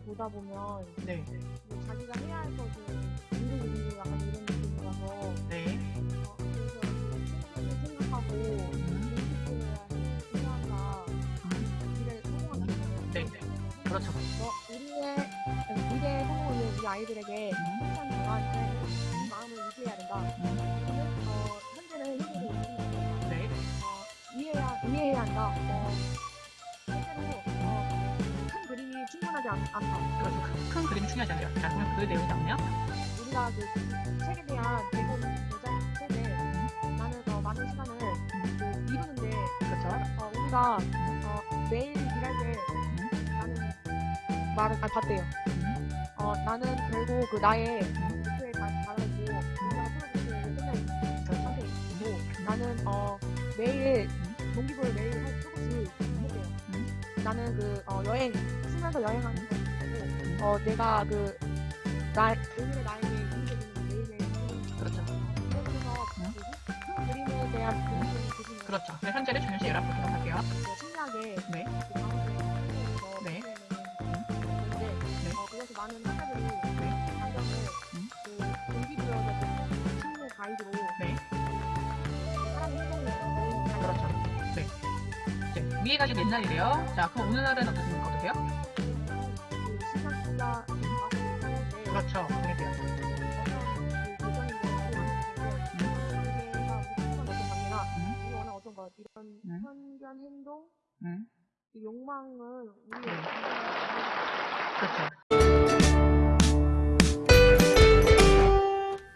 보다 보면 네. 뭐 자기가 해야 할 것을 미루고 약간 이런 느낌이라서 네. 어, 그래서 생각하고 음. 네, 네. 그렇죠. 어, 우리의 미래 성공을 위해 우리 아이들에게 음. 항상 동안 마음을 유지해야 된다. 음. 이거는 어, 현재는 힘들고 있습니다. 네. 어, 이해해야 이해해야 한다. 어, 않, 않다. 그렇죠. 큰, 큰 그림이 중요하지 않아요. 자, 그 내용이잖아요. 우리가 그 책에 대한 대본 여자 책에 나는 어, 많은 시간을 그 이루는데 그렇죠. 어, 우리가 어, 매일 일할 때 나는 말을 아, 봤대요. 음. 어, 나는 결국 그 나의 목표에 다 달하고 우리가 프로젝트를 끝낼 상태이고 나는 어, 매일 동기부여 매일 할 조금씩 해대요. 음. 나는 그 어, 여행 쓰면서 여행하는 거고 어, 내가 그 나, 오늘의 나에게 이루어지는 매일매일 그렇죠. 그래서 음. 큰 그림에 대한 그림을 그리는 그렇죠. 네, 현재를 중요시 여러분 보도록 할게요. 신기하게 네. 그 가운데 한국에서 네. 네. 어, 그래서 많은 학자들이 네. 환경을 음. 그 동기부여적 식물 가이드로 네. 사람 행동을 그렇죠. 네. 이제 위에 가지고 옛날이래요. 자, 그럼 오늘날은 어떻습니까? 어떠세요? 그 시각과 그렇죠. 그게 돼요. 음. 어떤 것 이런 음. 편견 행동 음. 그 욕망은 우리 네. 그렇죠.